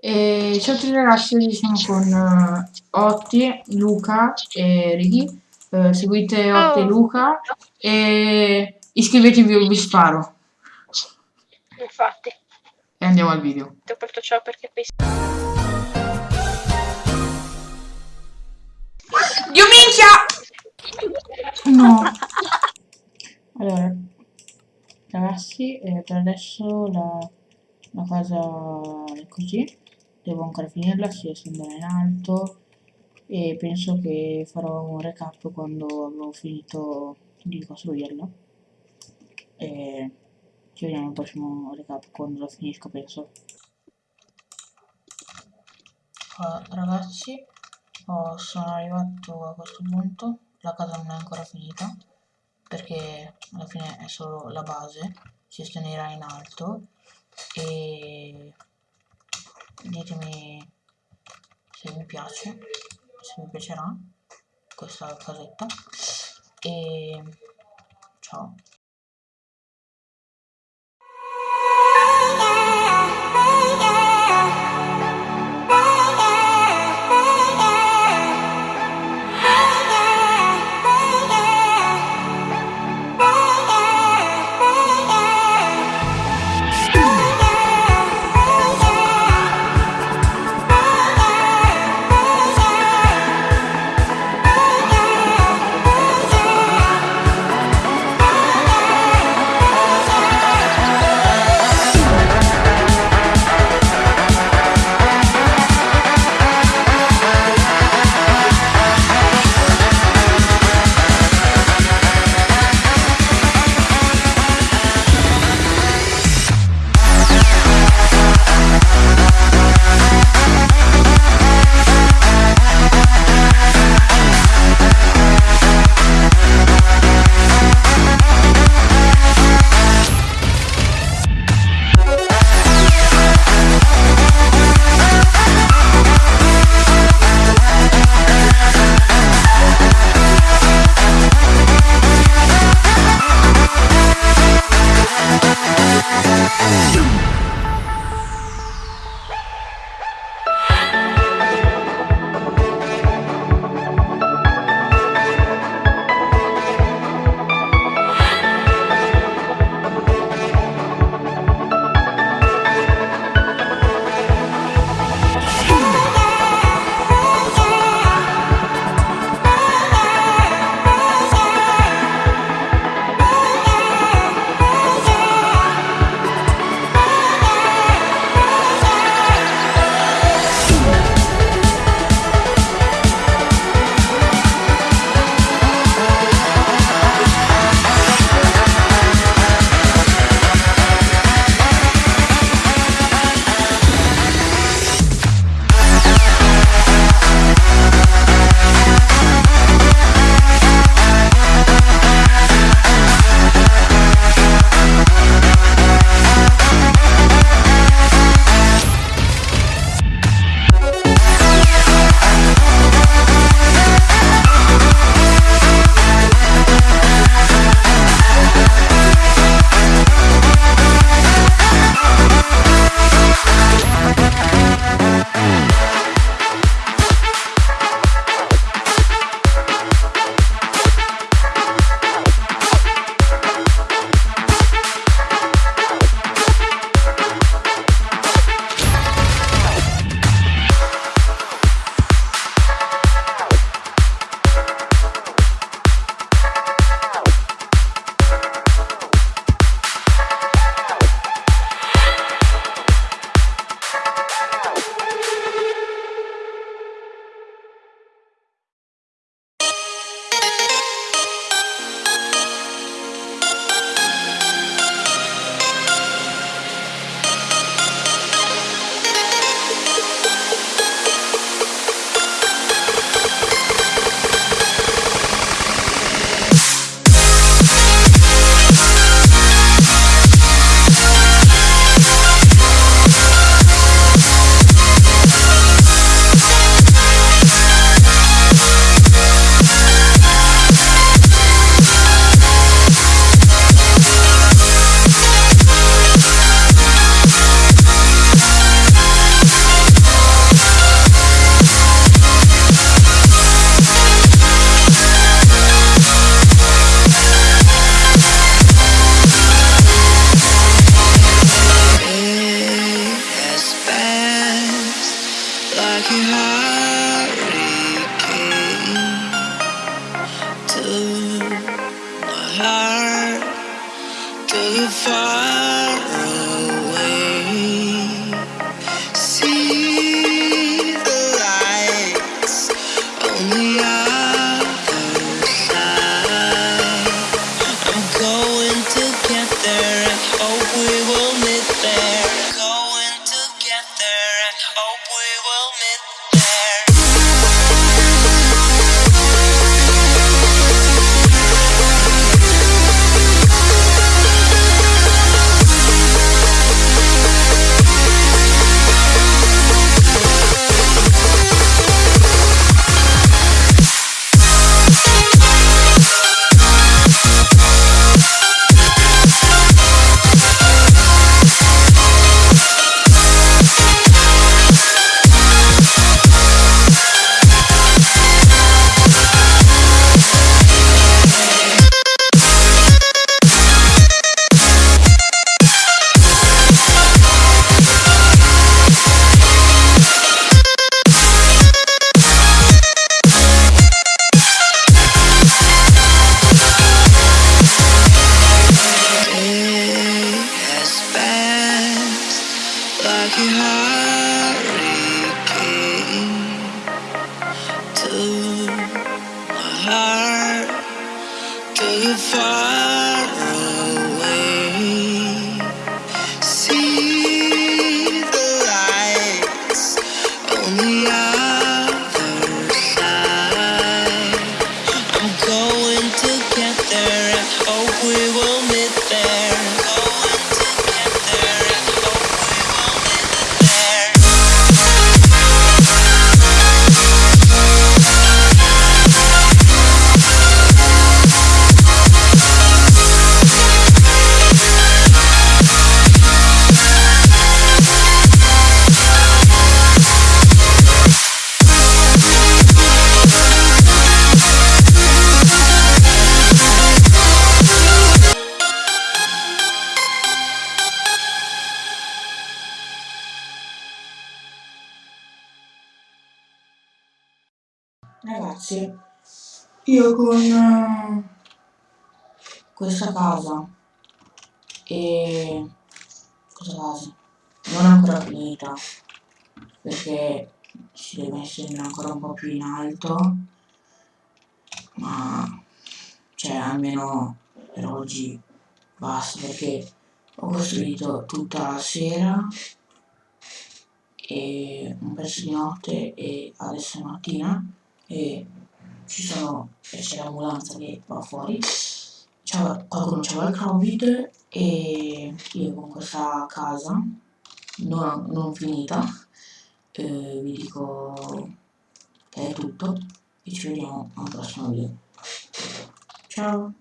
E ciao a tutti ragazzi, oggi siamo con uh, Otti, Luca e Righi. Uh, seguite Otti e Oh. Luca e iscrivetevi o vi sparo. Infatti, E andiamo al video. ti ho aperto ciò perché poi Dio minchia! No. Allora, ragazzi, eh, per adesso la, la casa è così. Devo ancora finirla, si è andare in alto e penso che farò un recap quando avrò finito di costruirla. E ci vediamo al prossimo recap quando lo finisco, penso. Ah, ragazzi, oh, sono arrivato a questo punto. La casa non è ancora finita perché alla fine è solo la base, si estenderà in alto e ditemi se mi piace, se mi piacerà questa casetta e ciao. Far like a Ragazzi, io con eh, questa casa e questa casa non è ancora finita perché si deve essere ancora un po' più in alto ma cioè almeno per oggi basta perché ho costruito tutta la sera e un pezzo di notte e adesso è mattina e ci sono c'è l'ambulanza che va fuori. Qualcuno c'aveva il covid e io con questa casa non, non finita eh, vi dico che è tutto e ci vediamo al prossimo video. Ciao